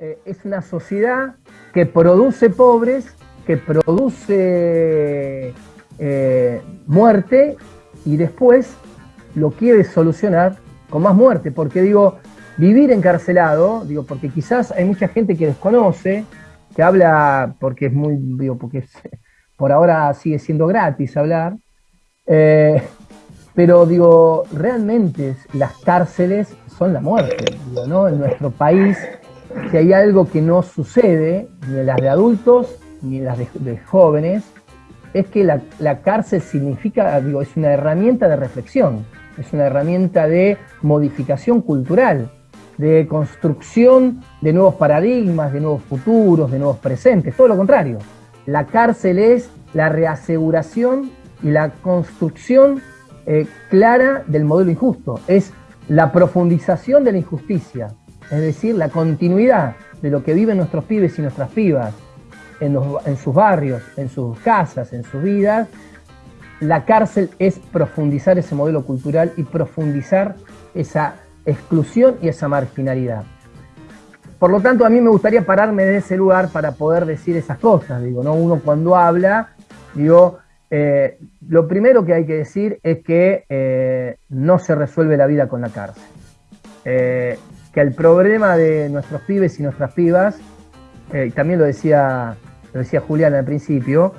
eh, es una sociedad que produce pobres, que produce eh, muerte y después lo quiere solucionar con más muerte. Porque digo, vivir encarcelado, digo, porque quizás hay mucha gente que desconoce, que habla porque es muy, digo, porque por ahora sigue siendo gratis hablar, eh, pero digo, realmente las cárceles son la muerte, ¿no? En nuestro país, si hay algo que no sucede, ni en las de adultos, ni en las de, jóvenes, es que la, la, cárcel significa, digo, es una herramienta de reflexión, es una herramienta de modificación cultural, de construcción de nuevos paradigmas, de nuevos futuros, de nuevos presentes, todo lo contrario. La cárcel es la reaseguración y la construcción eh, clara del modelo injusto, es la profundización de la injusticia, es decir, la continuidad de lo que viven nuestros pibes y nuestras pibas en, sus barrios, en sus casas, en sus vidas. La cárcel es profundizar ese modelo cultural y profundizar esa exclusión y esa marginalidad. Por lo tanto, a mí me gustaría pararme de ese lugar para poder decir esas cosas. Digo, ¿no? Uno cuando habla, digo, eh, lo primero que hay que decir es que eh, no se resuelve la vida con la cárcel. Eh, que el problema de nuestros pibes y nuestras pibas, también lo decía, lo decía Julián al principio,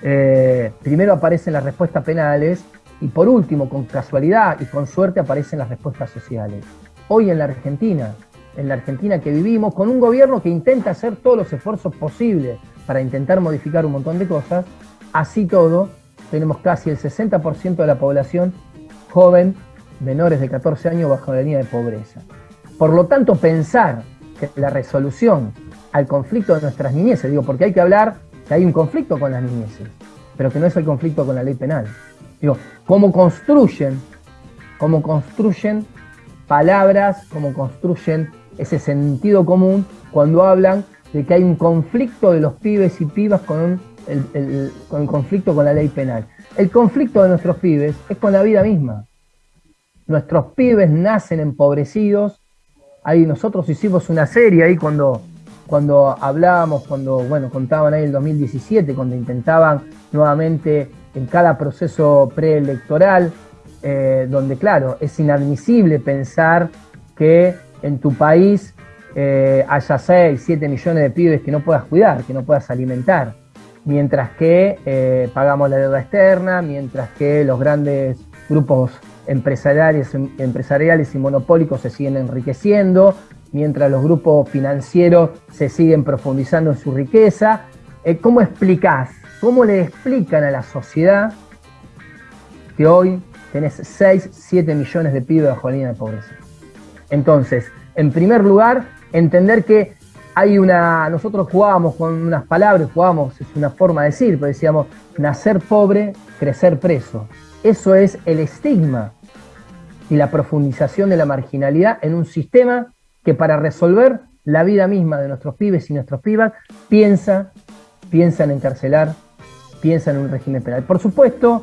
primero aparecen las respuestas penales y por último, con casualidad y con suerte, aparecen las respuestas sociales. Hoy en la Argentina, en la Argentina que vivimos, con un gobierno que intenta hacer todos los esfuerzos posibles para intentar modificar un montón de cosas, Así todo, tenemos casi el 60% de la población joven, menores de 14 años, bajo la línea de pobreza. Por lo tanto, pensar que la resolución al conflicto de nuestras niñeces, digo, porque hay que hablar que hay un conflicto con las niñeces, pero que no es el conflicto con la ley penal. Digo, cómo construyen, cómo construyen palabras, cómo construyen ese sentido común cuando hablan de que hay un conflicto de los pibes y pibas con un el, conflicto con la ley penal. El conflicto de nuestros pibes es con la vida misma. Nuestros pibes nacen empobrecidos. Ahí nosotros hicimos una serie ahí cuando, cuando hablábamos, cuando bueno, contaban ahí el 2017, cuando intentaban nuevamente en cada proceso preelectoral, eh, donde claro, es inadmisible pensar que en tu país eh, haya 6, 7 millones de pibes que no puedas cuidar, que no puedas alimentar. Mientras que eh, pagamos la deuda externa, mientras que los grandes grupos empresariales, empresariales y monopólicos se siguen enriqueciendo, mientras los grupos financieros se siguen profundizando en su riqueza. Eh, ¿Cómo explicás, cómo le explican a la sociedad que hoy tenés 6, 7 millones de pibes bajo la línea de pobreza? Entonces, en primer lugar, entender que hay una, nosotros jugábamos con unas palabras, jugábamos, es una forma de decir, pero decíamos, nacer pobre, crecer preso. Eso es el estigma y la profundización de la marginalidad en un sistema que para resolver la vida misma de nuestros pibes y nuestros pibas piensa, piensa en encarcelar, piensa en un régimen penal. Por supuesto,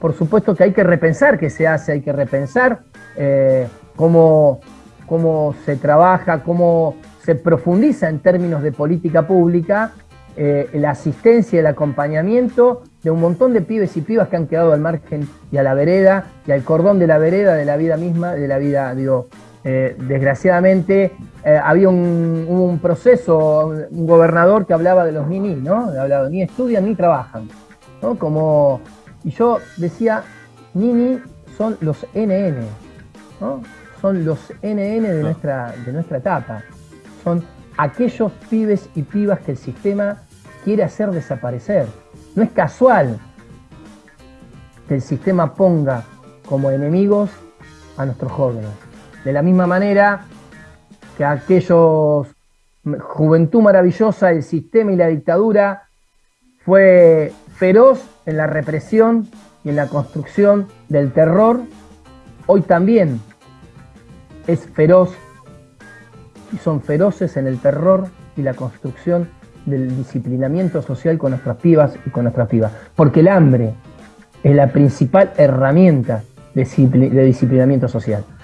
por supuesto que hay que repensar qué se hace, hay que repensar eh, cómo, cómo se trabaja, cómo se profundiza en términos de política pública eh, la asistencia y el acompañamiento de un montón de pibes y pibas que han quedado al margen y a la vereda y al cordón de la vereda de la vida misma, de la vida, digo, eh, desgraciadamente eh, había un, proceso, un gobernador que hablaba de los ni ¿no? Hablaba, ni estudian ni trabajan, ¿no? Como, y yo decía, ni son los NN, ¿no? Son los NN de, nuestra, de nuestra etapa son aquellos pibes y pibas que el sistema quiere hacer desaparecer. No es casual que el sistema ponga como enemigos a nuestros jóvenes. De la misma manera que aquellos juventud maravillosa, el sistema y la dictadura fue feroz en la represión y en la construcción del terror, hoy también es feroz y son feroces en el terror y la construcción del disciplinamiento social con nuestras pibas y con nuestras pibas. Porque el hambre es la principal herramienta de disciplinamiento social.